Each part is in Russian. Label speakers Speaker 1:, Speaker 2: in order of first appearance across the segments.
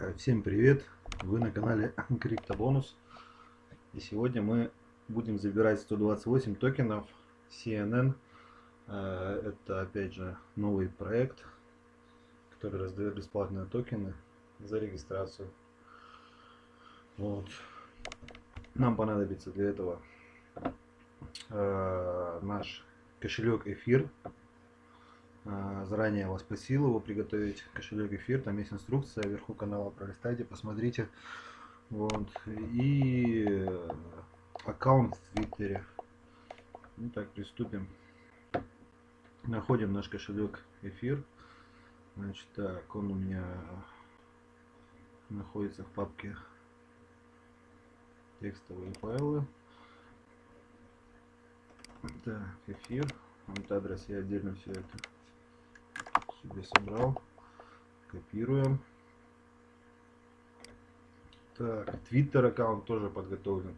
Speaker 1: Э, Всем привет! Вы на канале Криптобонус. И сегодня мы будем забирать 128 токенов CNN. Э, Это опять же новый проект, который раздает бесплатные токены за регистрацию. Вот. Нам понадобится для этого э, наш кошелек эфир Заранее я вас просил его приготовить кошелек эфир. Там есть инструкция вверху канала. Пролистайте, посмотрите. Вот. И аккаунт в Твиттере. Ну так, приступим. Находим наш кошелек эфир. Значит, так, он у меня находится в папке текстовые файлы. Так, эфир. Вот адрес я отдельно все это себе собрал. Копируем. Так, Twitter аккаунт тоже подготовлен.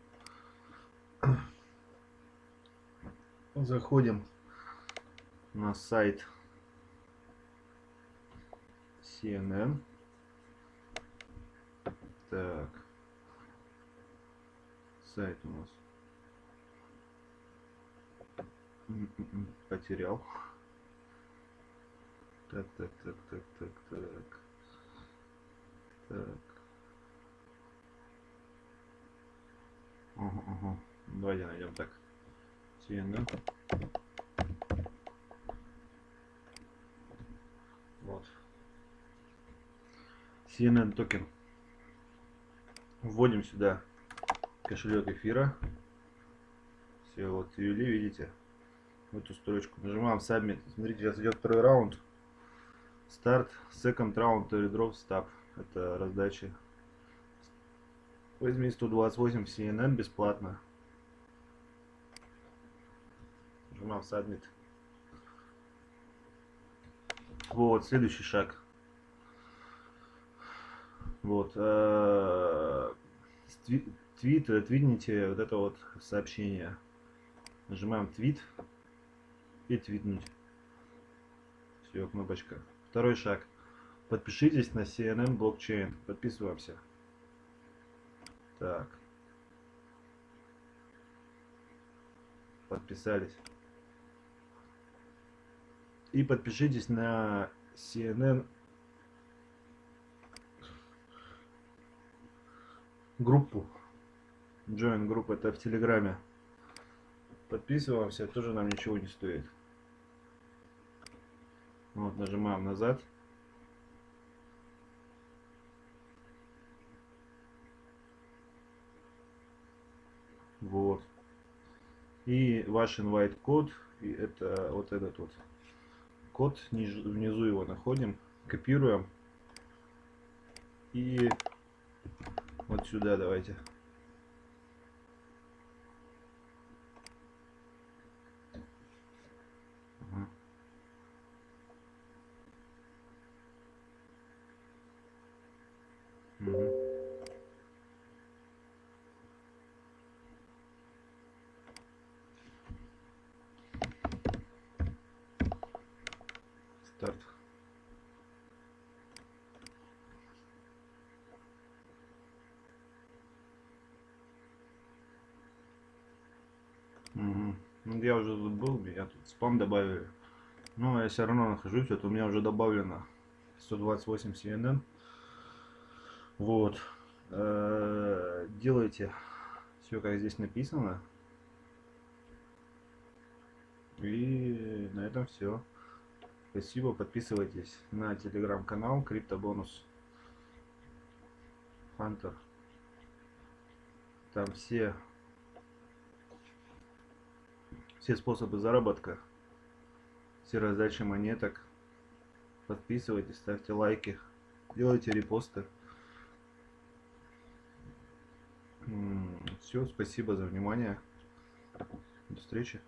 Speaker 1: Заходим на сайт CNN. Так. Сайт у нас. М-м-м, Потерял. Так, так, так, так, так, так. Так. Ага, ага. Давайте найдем так. CNN. Вот. CNN токен. Вводим сюда кошелек эфира. Все, вот ввели, видите? В эту строчку. Нажимаем Submit. Смотрите, сейчас идет второй раунд. Старт, second round, drop stop. Это раздача. Возьми 128 CNN бесплатно. Нажимаем Submit. Вот, следующий шаг. Вот. э, Твит, твитните вот это вот сообщение. Нажимаем твит и твитнуть. Все, кнопочка. Второй шаг. Подпишитесь на CNN блокчейн. Подписываемся. Так. Подписались. И подпишитесь на CNN группу. Join группа это в Телеграме. Подписываемся, тоже нам ничего не стоит. Вот, нажимаем назад. Вот. И ваш invite код, и это вот этот вот код, внизу его находим, копируем. И вот сюда давайте. Угу. Старт. Угу. Ну, я уже тут был, я тут спам добавили. Но я все равно нахожусь, вот у меня уже добавлено 128 CNN. Вот. Э, делайте все, как здесь написано. И на этом все. Спасибо, подписывайтесь на телеграм-канал Криптобонус Хантер. Там все все способы заработка, все раздачи монеток. Подписывайтесь, ставьте лайки, делайте репосты. Все, спасибо за внимание. До встречи.